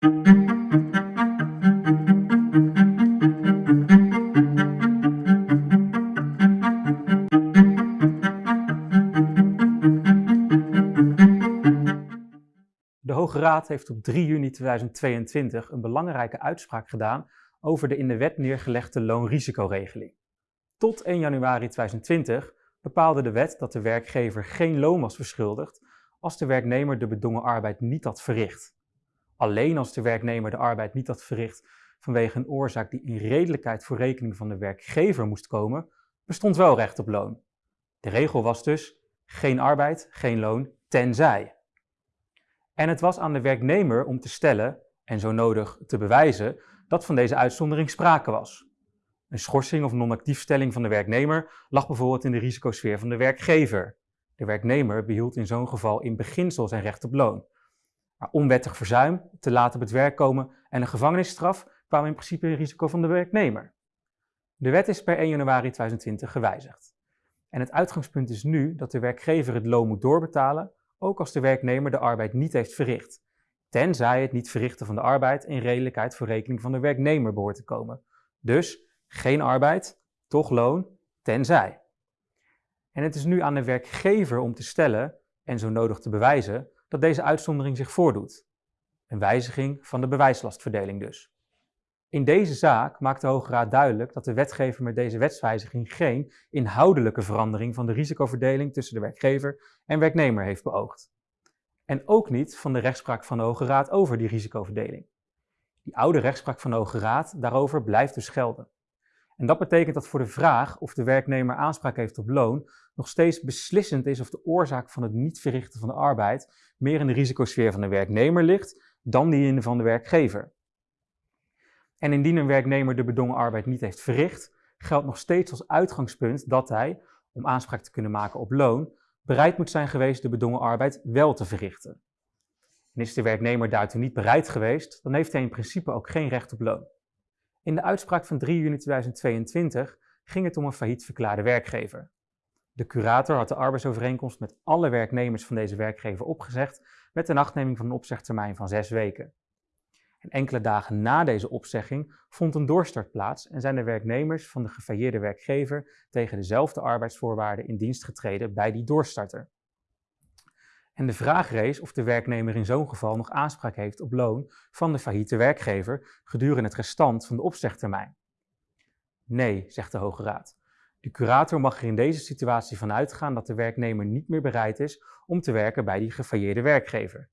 De Hoge Raad heeft op 3 juni 2022 een belangrijke uitspraak gedaan over de in de wet neergelegde loonrisicoregeling. Tot 1 januari 2020 bepaalde de wet dat de werkgever geen loon was verschuldigd als de werknemer de bedongen arbeid niet had verricht. Alleen als de werknemer de arbeid niet had verricht vanwege een oorzaak die in redelijkheid voor rekening van de werkgever moest komen, bestond wel recht op loon. De regel was dus geen arbeid, geen loon, tenzij. En het was aan de werknemer om te stellen, en zo nodig te bewijzen, dat van deze uitzondering sprake was. Een schorsing of non-actiefstelling van de werknemer lag bijvoorbeeld in de risicosfeer van de werkgever. De werknemer behield in zo'n geval in beginsel zijn recht op loon. Onwettig verzuim, te laat op het werk komen en een gevangenisstraf kwamen in principe in risico van de werknemer. De wet is per 1 januari 2020 gewijzigd. En het uitgangspunt is nu dat de werkgever het loon moet doorbetalen, ook als de werknemer de arbeid niet heeft verricht, tenzij het niet verrichten van de arbeid in redelijkheid voor rekening van de werknemer behoort te komen. Dus geen arbeid, toch loon, tenzij. En het is nu aan de werkgever om te stellen, en zo nodig te bewijzen, dat deze uitzondering zich voordoet. Een wijziging van de bewijslastverdeling dus. In deze zaak maakt de Hoge Raad duidelijk dat de wetgever met deze wetswijziging geen inhoudelijke verandering van de risicoverdeling tussen de werkgever en werknemer heeft beoogd. En ook niet van de rechtspraak van de Hoge Raad over die risicoverdeling. Die oude rechtspraak van de Hoge Raad daarover blijft dus gelden. En dat betekent dat voor de vraag of de werknemer aanspraak heeft op loon nog steeds beslissend is of de oorzaak van het niet verrichten van de arbeid meer in de risicosfeer van de werknemer ligt dan die in van de werkgever. En indien een werknemer de bedongen arbeid niet heeft verricht, geldt nog steeds als uitgangspunt dat hij, om aanspraak te kunnen maken op loon, bereid moet zijn geweest de bedongen arbeid wel te verrichten. En is de werknemer daartoe niet bereid geweest, dan heeft hij in principe ook geen recht op loon. In de uitspraak van 3 juni 2022 ging het om een failliet verklaarde werkgever. De curator had de arbeidsovereenkomst met alle werknemers van deze werkgever opgezegd met een achtneming van een opzegtermijn van zes weken. En enkele dagen na deze opzegging vond een doorstart plaats en zijn de werknemers van de gefailleerde werkgever tegen dezelfde arbeidsvoorwaarden in dienst getreden bij die doorstarter. En de vraag rees of de werknemer in zo'n geval nog aanspraak heeft op loon van de failliete werkgever gedurende het restant van de opzegtermijn. Nee, zegt de Hoge Raad. De curator mag er in deze situatie van uitgaan dat de werknemer niet meer bereid is om te werken bij die gefailleerde werkgever.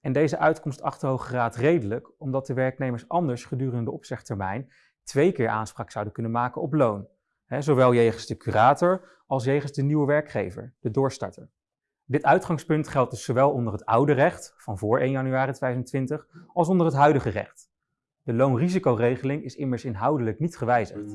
En deze uitkomst acht de Hoge Raad redelijk, omdat de werknemers anders gedurende de opzegtermijn twee keer aanspraak zouden kunnen maken op loon. zowel jegens de curator als jegens de nieuwe werkgever, de doorstarter. Dit uitgangspunt geldt dus zowel onder het oude recht van voor 1 januari 2020 als onder het huidige recht. De loonrisicoregeling is immers inhoudelijk niet gewijzigd.